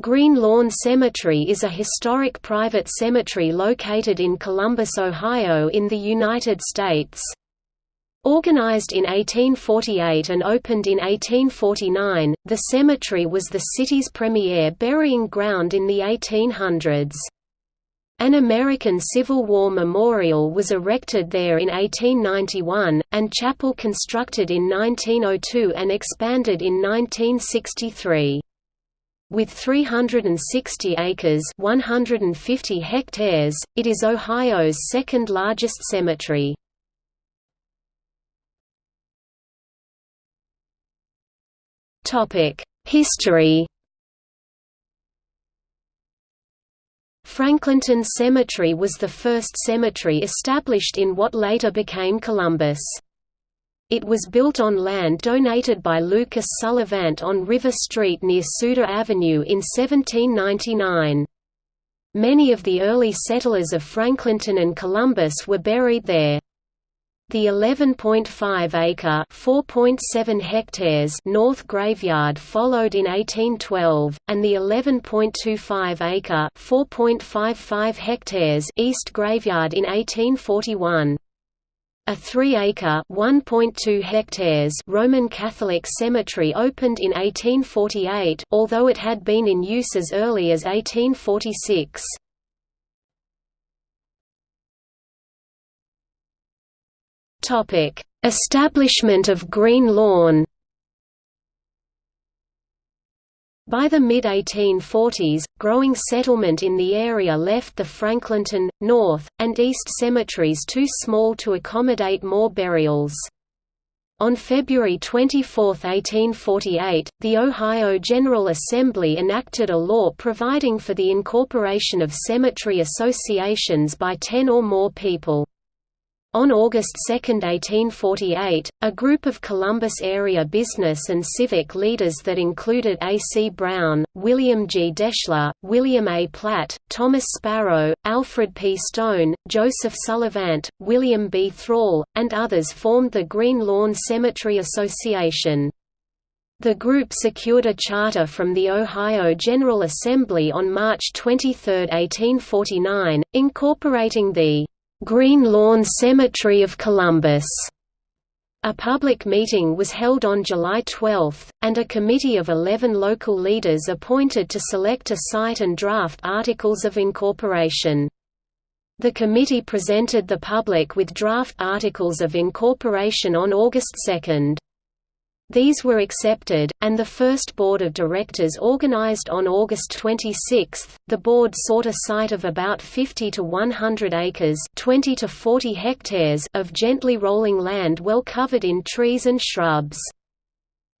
Green Lawn Cemetery is a historic private cemetery located in Columbus, Ohio in the United States. Organized in 1848 and opened in 1849, the cemetery was the city's premier burying ground in the 1800s. An American Civil War memorial was erected there in 1891, and chapel constructed in 1902 and expanded in 1963. With 360 acres 150 hectares, it is Ohio's second largest cemetery. History Franklinton Cemetery was the first cemetery established in what later became Columbus. It was built on land donated by Lucas Sullivant on River Street near Souder Avenue in 1799. Many of the early settlers of Franklinton and Columbus were buried there. The 11.5-acre (4.7 hectares) North Graveyard followed in 1812, and the 11.25-acre (4.55 hectares) East Graveyard in 1841. A 3-acre (1.2 hectares) Roman Catholic cemetery opened in 1848, although it had been in use as early as 1846. Topic: Establishment of Green Lawn By the mid-1840s, growing settlement in the area left the Franklinton, North, and East cemeteries too small to accommodate more burials. On February 24, 1848, the Ohio General Assembly enacted a law providing for the incorporation of cemetery associations by ten or more people. On August 2, 1848, a group of Columbus area business and civic leaders that included A. C. Brown, William G. Deschler, William A. Platt, Thomas Sparrow, Alfred P. Stone, Joseph Sullivant, William B. Thrall, and others formed the Green Lawn Cemetery Association. The group secured a charter from the Ohio General Assembly on March 23, 1849, incorporating the Green Lawn Cemetery of Columbus. A public meeting was held on July 12, and a committee of 11 local leaders appointed to select a site and draft articles of incorporation. The committee presented the public with draft articles of incorporation on August 2. These were accepted, and the first board of directors organized on August 26. The board sought a site of about 50 to 100 acres, 20 to 40 hectares of gently rolling land well covered in trees and shrubs.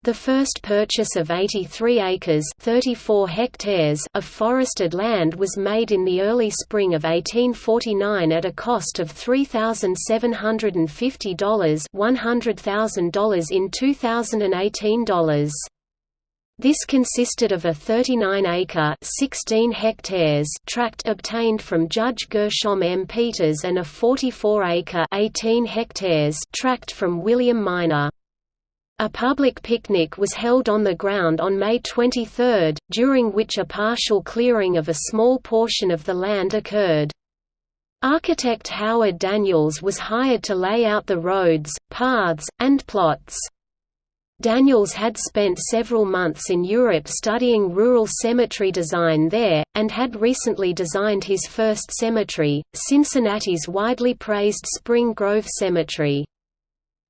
The first purchase of 83 acres 34 hectares of forested land was made in the early spring of 1849 at a cost of $3,750 $100,000 in 2018 dollars. This consisted of a 39-acre (16 hectares) tract obtained from Judge Gershom M. Peters and a 44-acre (18 hectares) tract from William Miner. A public picnic was held on the ground on May 23, during which a partial clearing of a small portion of the land occurred. Architect Howard Daniels was hired to lay out the roads, paths, and plots. Daniels had spent several months in Europe studying rural cemetery design there, and had recently designed his first cemetery, Cincinnati's widely praised Spring Grove Cemetery.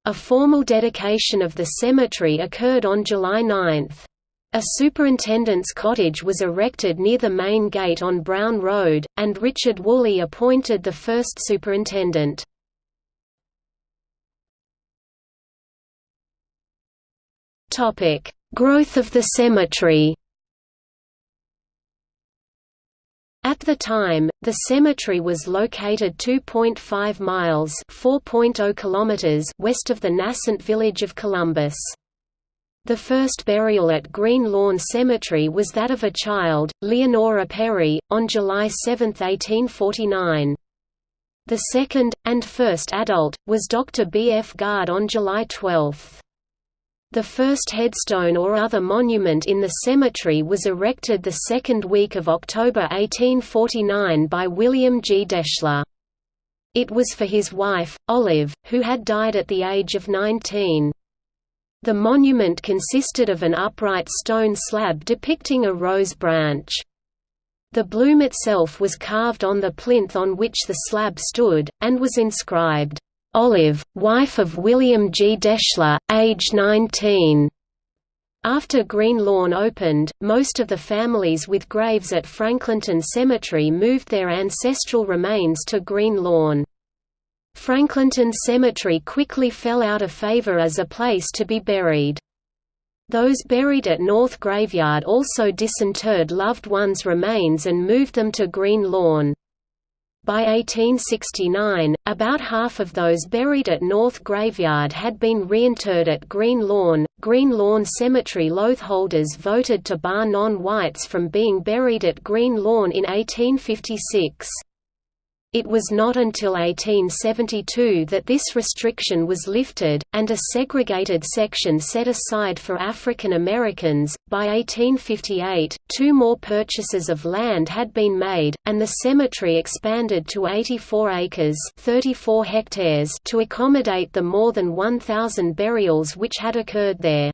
A formal dedication of the cemetery occurred on July 9. A superintendent's cottage was erected near the main gate on Brown Road, and Richard Woolley appointed the first superintendent. Growth of the cemetery At the time, the cemetery was located 2.5 miles (4.0 kilometers) west of the nascent village of Columbus. The first burial at Green Lawn Cemetery was that of a child, Leonora Perry, on July 7, 1849. The second, and first adult, was Dr. B. F. Guard on July 12. The first headstone or other monument in the cemetery was erected the second week of October 1849 by William G. Deschler. It was for his wife, Olive, who had died at the age of 19. The monument consisted of an upright stone slab depicting a rose branch. The bloom itself was carved on the plinth on which the slab stood, and was inscribed, Olive, wife of William G. Deschler, age 19. After Green Lawn opened, most of the families with graves at Franklinton Cemetery moved their ancestral remains to Green Lawn. Franklinton Cemetery quickly fell out of favor as a place to be buried. Those buried at North Graveyard also disinterred loved ones' remains and moved them to Green Lawn. By 1869, about half of those buried at North Graveyard had been reinterred at Green Lawn. Green Lawn Cemetery lotholders voted to bar non whites from being buried at Green Lawn in 1856. It was not until 1872 that this restriction was lifted, and a segregated section set aside for African Americans. By 1858, two more purchases of land had been made, and the cemetery expanded to 84 acres (34 hectares) to accommodate the more than 1,000 burials which had occurred there.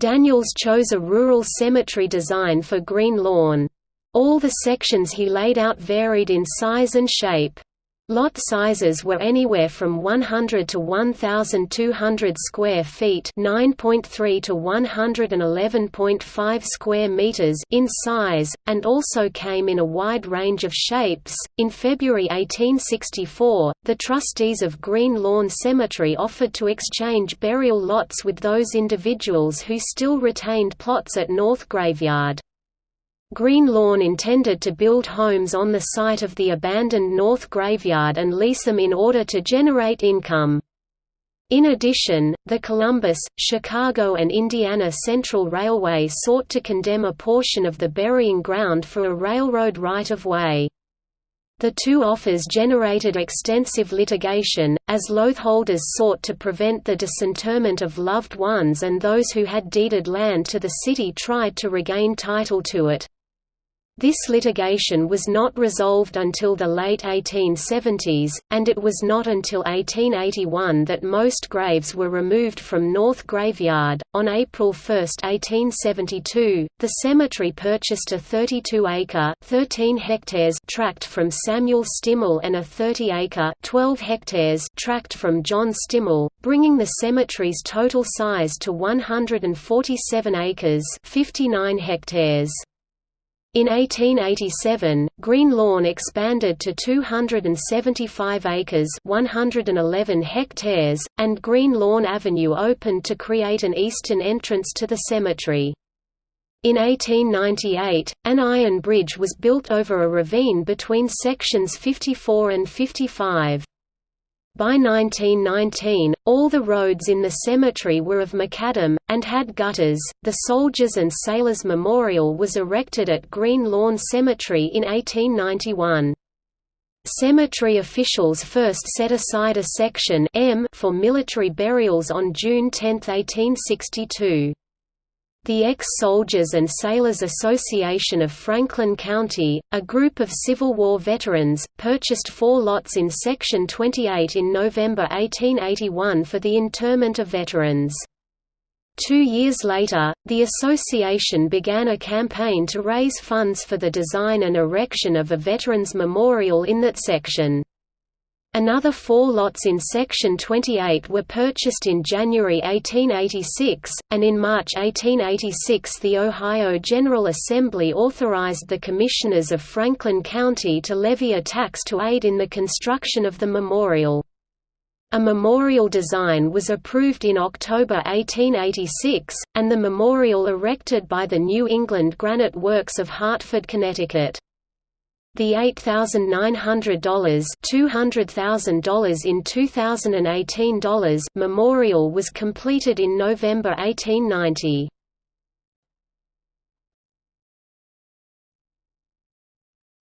Daniels chose a rural cemetery design for Green Lawn. All the sections he laid out varied in size and shape. Lot sizes were anywhere from 100 to 1,200 square feet (9.3 to 111.5 square meters) in size, and also came in a wide range of shapes. In February 1864, the trustees of Green Lawn Cemetery offered to exchange burial lots with those individuals who still retained plots at North Graveyard. Green Lawn intended to build homes on the site of the abandoned North Graveyard and lease them in order to generate income. In addition, the Columbus, Chicago and Indiana Central Railway sought to condemn a portion of the burying ground for a railroad right-of-way. The two offers generated extensive litigation, as lotholders sought to prevent the disinterment of loved ones and those who had deeded land to the city tried to regain title to it. This litigation was not resolved until the late 1870s, and it was not until 1881 that most graves were removed from North Graveyard. On April 1, 1872, the cemetery purchased a 32-acre (13 hectares) tract from Samuel Stimmel and a 30-acre (12 hectares) tract from John Stimmel, bringing the cemetery's total size to 147 acres (59 hectares). In 1887, Green Lawn expanded to 275 acres 111 hectares, and Green Lawn Avenue opened to create an eastern entrance to the cemetery. In 1898, an iron bridge was built over a ravine between sections 54 and 55. By 1919, all the roads in the cemetery were of macadam, and had gutters. The Soldiers and Sailors Memorial was erected at Green Lawn Cemetery in 1891. Cemetery officials first set aside a section M for military burials on June 10, 1862. The Ex-Soldiers and Sailors Association of Franklin County, a group of Civil War veterans, purchased four lots in Section 28 in November 1881 for the interment of veterans. Two years later, the association began a campaign to raise funds for the design and erection of a Veterans Memorial in that section. Another four lots in Section 28 were purchased in January 1886, and in March 1886 the Ohio General Assembly authorized the Commissioners of Franklin County to levy a tax to aid in the construction of the memorial. A memorial design was approved in October 1886, and the memorial erected by the New England Granite Works of Hartford, Connecticut. The $8,900 $200,000 in 2018 dollars memorial was completed in November 1890.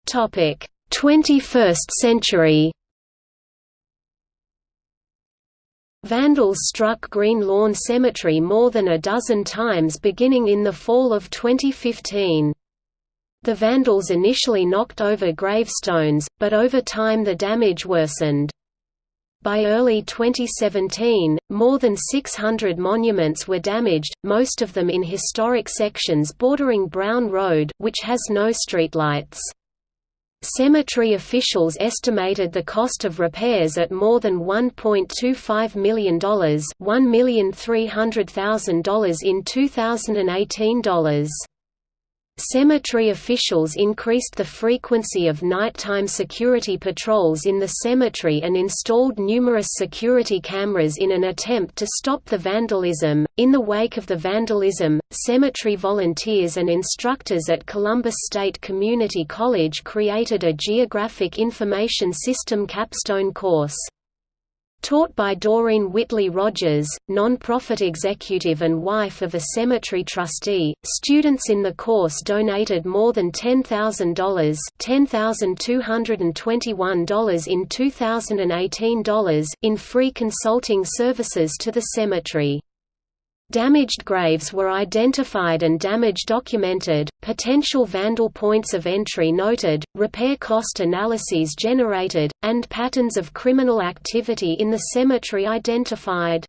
Topic: 21st century. Vandals struck Green Lawn Cemetery more than a dozen times beginning in the fall of 2015. The Vandals initially knocked over gravestones, but over time the damage worsened. By early 2017, more than 600 monuments were damaged, most of them in historic sections bordering Brown Road, which has no streetlights. Cemetery officials estimated the cost of repairs at more than $1.25 million $1,300,000 in 2018 dollars. Cemetery officials increased the frequency of nighttime security patrols in the cemetery and installed numerous security cameras in an attempt to stop the vandalism. In the wake of the vandalism, cemetery volunteers and instructors at Columbus State Community College created a Geographic Information System capstone course. Taught by Doreen Whitley Rogers, non-profit executive and wife of a cemetery trustee, students in the course donated more than $10,000 $10,221 in 2018 dollars in free consulting services to the cemetery. Damaged graves were identified and damage documented, potential vandal points of entry noted, repair cost analyses generated, and patterns of criminal activity in the cemetery identified.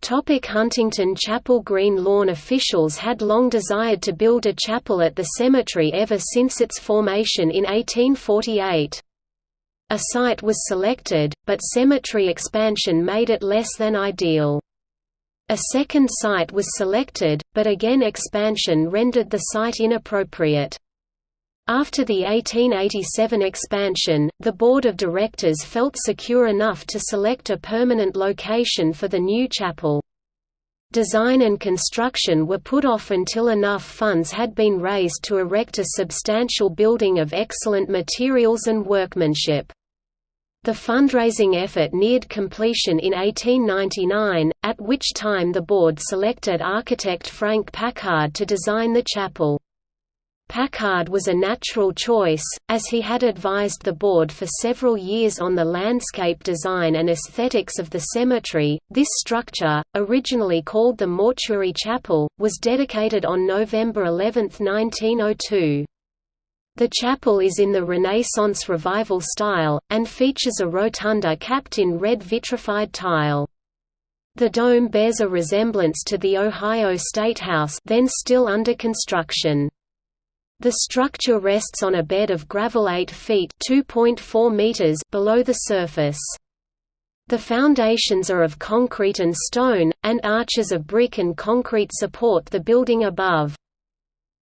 Topic Huntington Chapel Green Lawn officials had long desired to build a chapel at the cemetery ever since its formation in 1848. A site was selected, but cemetery expansion made it less than ideal. A second site was selected, but again expansion rendered the site inappropriate. After the 1887 expansion, the board of directors felt secure enough to select a permanent location for the new chapel. Design and construction were put off until enough funds had been raised to erect a substantial building of excellent materials and workmanship. The fundraising effort neared completion in 1899, at which time the board selected architect Frank Packard to design the chapel. Packard was a natural choice, as he had advised the board for several years on the landscape design and aesthetics of the cemetery. This structure, originally called the Mortuary Chapel, was dedicated on November 11, 1902. The chapel is in the Renaissance Revival style, and features a rotunda capped in red vitrified tile. The dome bears a resemblance to the Ohio State House then still under construction. The structure rests on a bed of gravel 8 feet meters below the surface. The foundations are of concrete and stone, and arches of brick and concrete support the building above.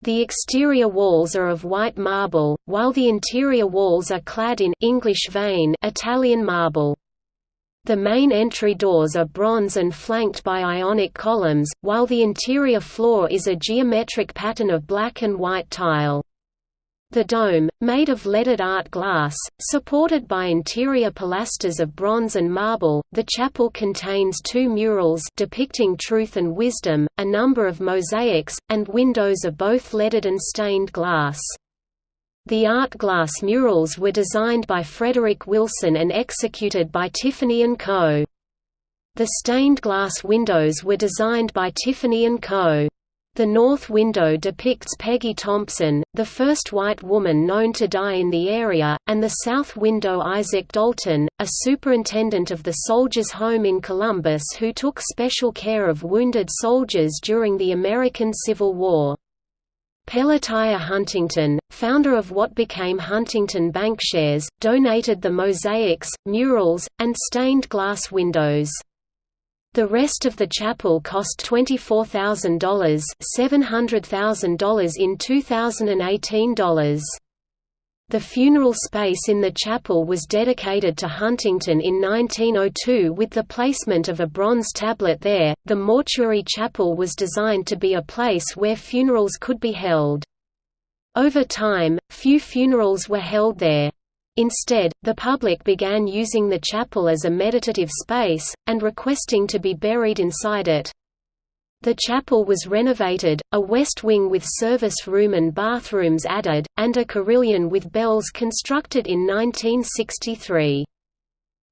The exterior walls are of white marble, while the interior walls are clad in English vein Italian marble. The main entry doors are bronze and flanked by ionic columns, while the interior floor is a geometric pattern of black and white tile. The dome, made of leaded art glass, supported by interior pilasters of bronze and marble, the chapel contains two murals depicting truth and wisdom, a number of mosaics, and windows of both leaded and stained glass. The art glass murals were designed by Frederick Wilson and executed by Tiffany & Co. The stained glass windows were designed by Tiffany & Co. The north window depicts Peggy Thompson, the first white woman known to die in the area, and the south window Isaac Dalton, a superintendent of the Soldiers' Home in Columbus who took special care of wounded soldiers during the American Civil War. Pelatiah Huntington, founder of what became Huntington Bankshares, donated the mosaics, murals, and stained glass windows. The rest of the chapel cost $24,000 $700,000 in 2018 dollars. The funeral space in the chapel was dedicated to Huntington in 1902 with the placement of a bronze tablet there. The mortuary chapel was designed to be a place where funerals could be held. Over time, few funerals were held there. Instead, the public began using the chapel as a meditative space, and requesting to be buried inside it. The chapel was renovated, a west wing with service room and bathrooms added, and a carillon with bells constructed in 1963.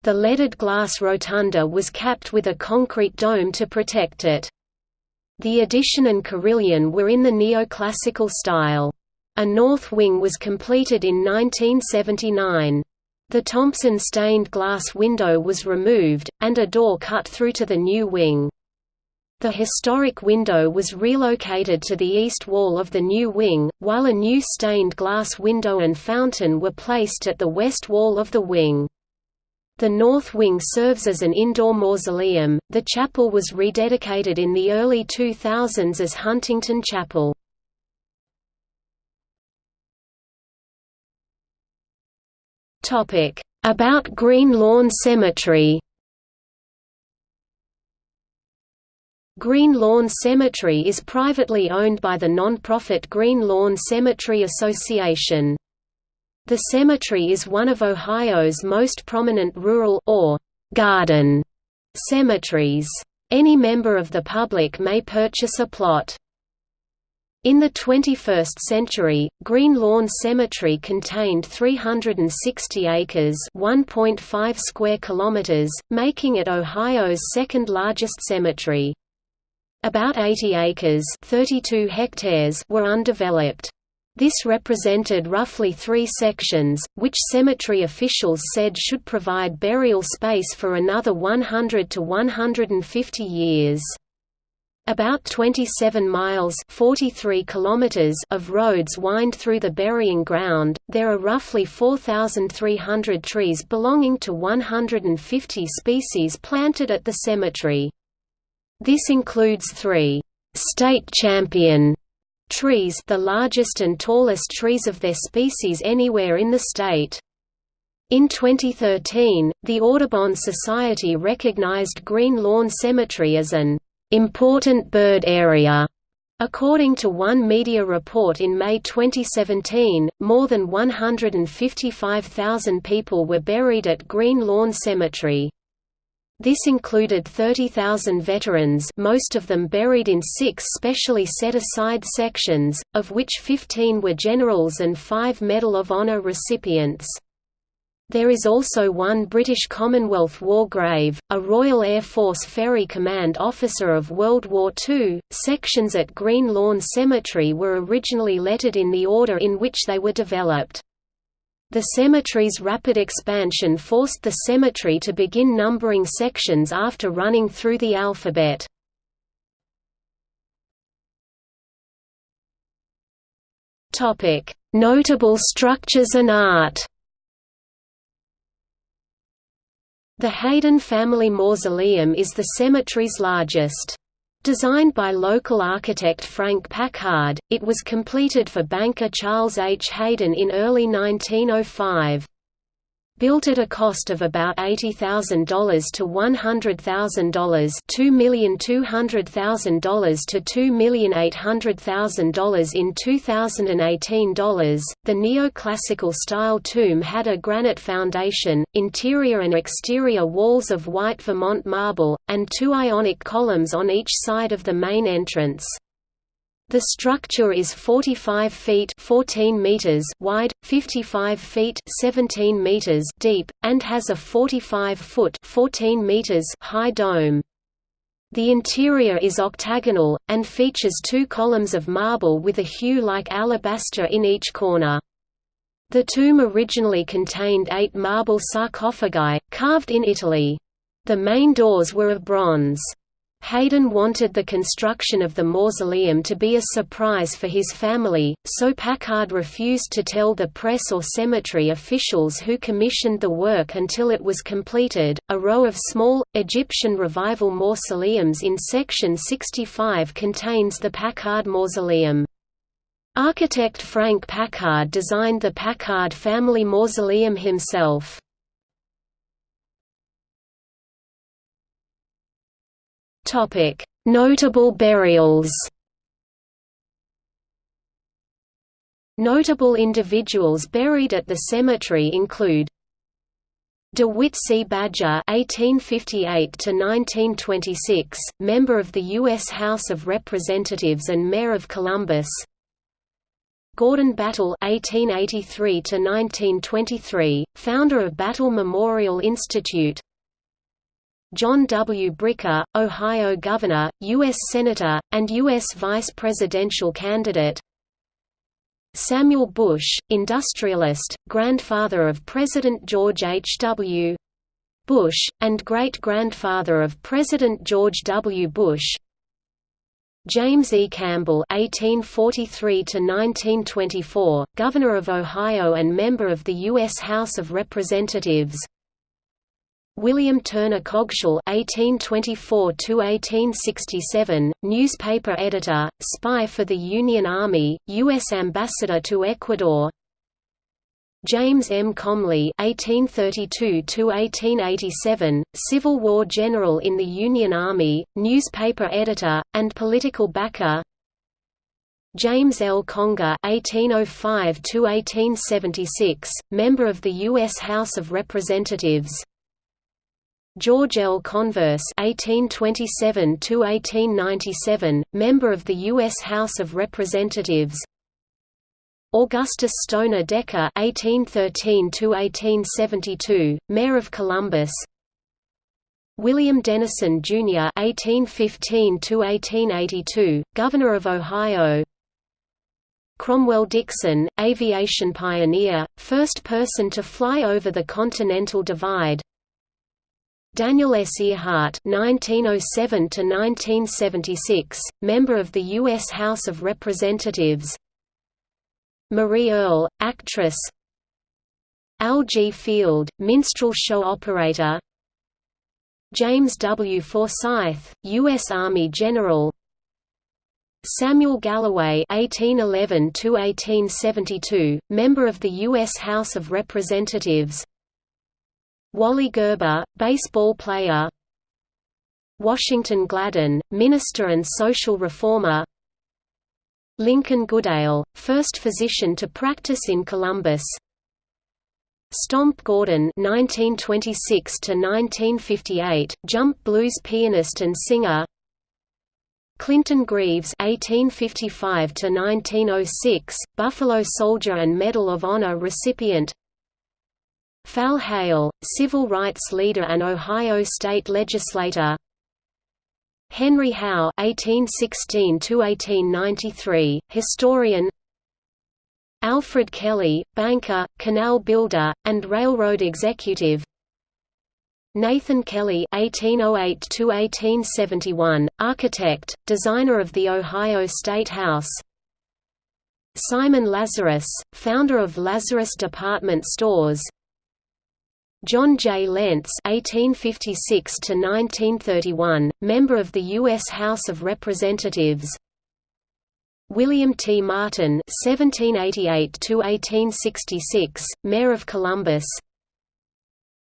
The leaded glass rotunda was capped with a concrete dome to protect it. The addition and carillon were in the neoclassical style. A north wing was completed in 1979. The Thompson stained glass window was removed, and a door cut through to the new wing. The historic window was relocated to the east wall of the new wing, while a new stained glass window and fountain were placed at the west wall of the wing. The north wing serves as an indoor mausoleum. The chapel was rededicated in the early 2000s as Huntington Chapel. Topic: About Green Lawn Cemetery. Green Lawn Cemetery is privately owned by the non-profit Green Lawn Cemetery Association. The cemetery is one of Ohio's most prominent rural or garden cemeteries. Any member of the public may purchase a plot. In the 21st century, Green Lawn Cemetery contained 360 acres (1.5 square kilometers), making it Ohio's second largest cemetery. About 80 acres (32 hectares) were undeveloped. This represented roughly three sections, which cemetery officials said should provide burial space for another 100 to 150 years. About 27 miles 43 kilometers of roads wind through the burying ground. There are roughly 4,300 trees belonging to 150 species planted at the cemetery. This includes three state champion trees the largest and tallest trees of their species anywhere in the state. In 2013, the Audubon Society recognized Green Lawn Cemetery as an important bird area. According to one media report in May 2017, more than 155,000 people were buried at Green Lawn Cemetery. This included 30,000 veterans most of them buried in six specially set-aside sections, of which 15 were generals and five Medal of Honor recipients. There is also one British Commonwealth war grave, a Royal Air Force Ferry Command officer of World War II. Sections at Green Lawn Cemetery were originally lettered in the order in which they were developed. The cemetery's rapid expansion forced the cemetery to begin numbering sections after running through the alphabet. Notable structures and art The Hayden family mausoleum is the cemetery's largest. Designed by local architect Frank Packard, it was completed for banker Charles H. Hayden in early 1905. Built at a cost of about $80,000 to $100,000 $2,200,000 to $2,800,000 in 2018 dollars, the neoclassical style tomb had a granite foundation, interior and exterior walls of white Vermont marble, and two ionic columns on each side of the main entrance. The structure is 45 feet 14 meters wide, 55 feet 17 meters deep, and has a 45-foot 14 meters high dome. The interior is octagonal, and features two columns of marble with a hue like alabaster in each corner. The tomb originally contained eight marble sarcophagi, carved in Italy. The main doors were of bronze. Hayden wanted the construction of the mausoleum to be a surprise for his family, so Packard refused to tell the press or cemetery officials who commissioned the work until it was completed. A row of small, Egyptian Revival mausoleums in Section 65 contains the Packard Mausoleum. Architect Frank Packard designed the Packard family mausoleum himself. Notable burials. Notable individuals buried at the cemetery include DeWitt C. Badger (1858–1926), member of the U.S. House of Representatives and Mayor of Columbus. Gordon Battle (1883–1923), founder of Battle Memorial Institute. John W. Bricker, Ohio Governor, U.S. Senator, and U.S. Vice Presidential candidate. Samuel Bush, industrialist, grandfather of President George H. W. Bush, and great-grandfather of President George W. Bush. James E. Campbell (1843–1924), Governor of Ohio and member of the U.S. House of Representatives. William Turner Coggeshall (1824–1867), newspaper editor, spy for the Union Army, U.S. ambassador to Ecuador. James M. Comly (1832–1887), Civil War general in the Union Army, newspaper editor, and political backer. James L. Conger (1805–1876), member of the U.S. House of Representatives. George L. Converse (1827–1897), member of the U.S. House of Representatives. Augustus Stoner Decker (1813–1872), mayor of Columbus. William Dennison Jr. (1815–1882), governor of Ohio. Cromwell Dixon, aviation pioneer, first person to fly over the Continental Divide. Daniel S. Earhart (1907–1976), member of the U.S. House of Representatives. Marie Earle, actress. Al G. Field, minstrel show operator. James W. Forsyth, U.S. Army General. Samuel Galloway (1811–1872), member of the U.S. House of Representatives. Wally Gerber, baseball player Washington Gladden, minister and social reformer Lincoln Goodale, first physician to practice in Columbus Stomp Gordon (1926–1958), jump blues pianist and singer. Clinton Greaves (1855–1906), Buffalo Soldier and Medal of Honor recipient. Phale Hale, civil rights leader and Ohio state legislator Henry Howe (1816–1893), historian. Alfred Kelley, banker, canal builder, and railroad executive. Nathan Kelley (1808–1871), architect, designer of the Ohio State House. Simon Lazarus, founder of Lazarus Department Stores. John J. Lentz (1856–1931), member of the U.S. House of Representatives. William T. Martin (1788–1866), mayor of Columbus.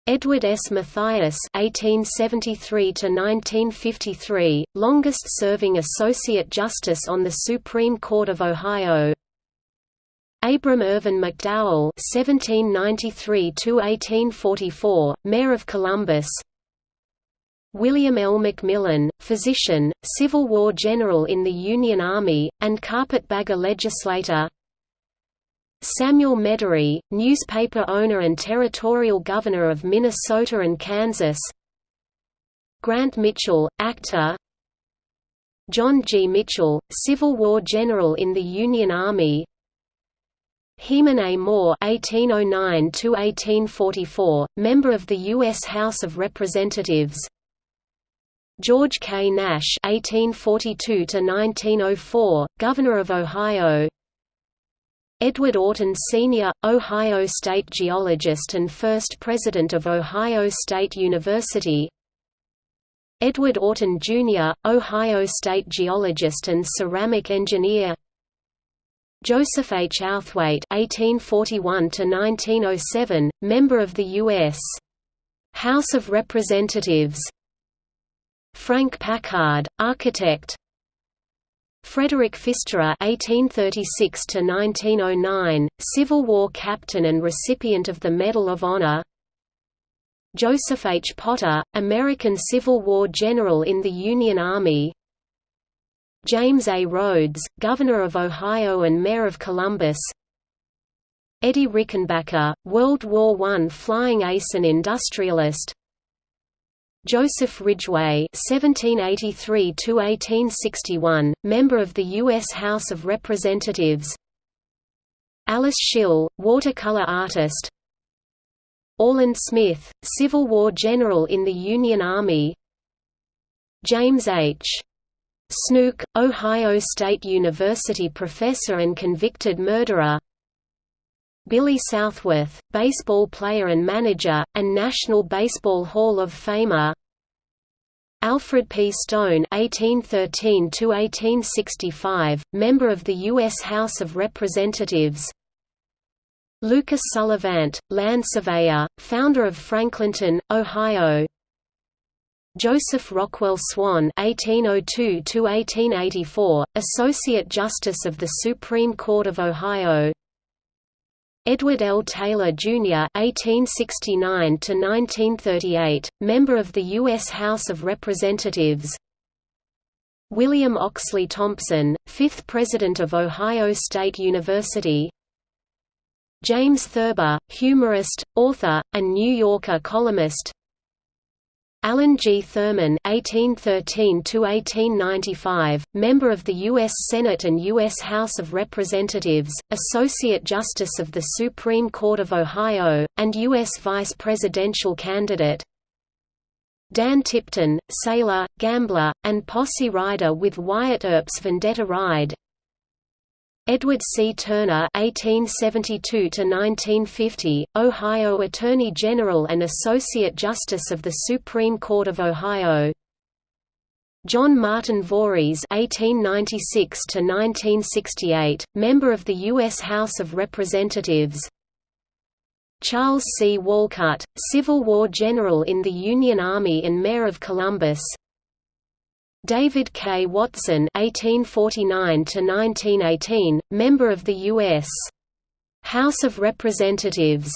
Edward S. Matthias (1873–1953), longest-serving Associate Justice on the Supreme Court of Ohio. Abram Irvin McDowell (1793–1844), Mayor of Columbus. William L. McMillan, physician, Civil War general in the Union Army, and carpetbagger legislator. Samuel Medary, newspaper owner and territorial governor of Minnesota and Kansas. Grant Mitchell, actor. John G. Mitchell, Civil War general in the Union Army, Heman A. Moore (1809–1844), member of the U.S. House of Representatives. George K. Nash (1842–1904), governor of Ohio. Edward Orton Sr., Ohio State geologist and first president of Ohio State University. Edward Orton Jr., Ohio State geologist and ceramic engineer. Joseph H. Outhwaite (1841–1907), member of the U.S. House of Representatives. Frank Packard, architect. Frederick Phisterer (1836–1909), Civil War captain and recipient of the Medal of Honor. Joseph H. Potter, American Civil War general in the Union Army. James A. Rhodes, Governor of Ohio and Mayor of Columbus Eddie Rickenbacker, World War I flying ace and industrialist Joseph Ridgway (1783–1861), member of the U.S. House of Representatives. Alice Schill, watercolor artist. Orland Smith, Civil War general in the Union Army. James H. Snook, Ohio State University professor and convicted murderer. Billy Southworth, baseball player and manager, and National Baseball Hall of Famer Alfred P. Stone (1813–1865), member of the U.S. House of Representatives. Lucas Sullivant, land surveyor, founder of Franklinton, Ohio. Joseph Rockwell Swan (1802–1884), Associate Justice of the Supreme Court of Ohio. Edward L. Taylor, Jr. (1869–1938), member of the U.S. House of Representatives. William Oxley Thompson, fifth President of Ohio State University. James Thurber, humorist, author, and New Yorker columnist. Allen G. Thurman (1813–1895), member of the U.S. Senate and U.S. House of Representatives, Associate Justice of the Supreme Court of Ohio, and U.S. Vice Presidential candidate. Dan Tipton, sailor, gambler, and posse rider with Wyatt Earp's Vendetta Ride. Edward C. Turner (1872–1950), Ohio Attorney General and Associate Justice of the Supreme Court of Ohio. John Martin Vorys (1896–1968), member of the U.S. House of Representatives. Charles C. Walcutt, Civil War general in the Union Army and Mayor of Columbus. David K. Watson (1849–1918), member of the U.S. House of Representatives.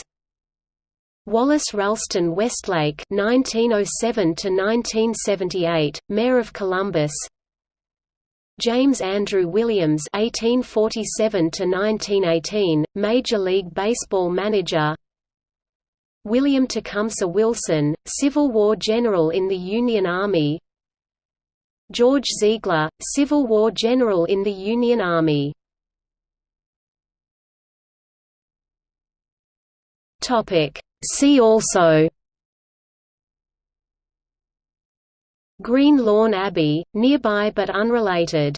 Wallace Ralston Westlake (1907–1978), Mayor of Columbus. James Andrew Williams (1847–1918), Major League Baseball manager. William Tecumseh Wilson, Civil War general in the Union Army. George Ziegler, Civil War general in the Union Army. See also Green Lawn Abbey, nearby but unrelated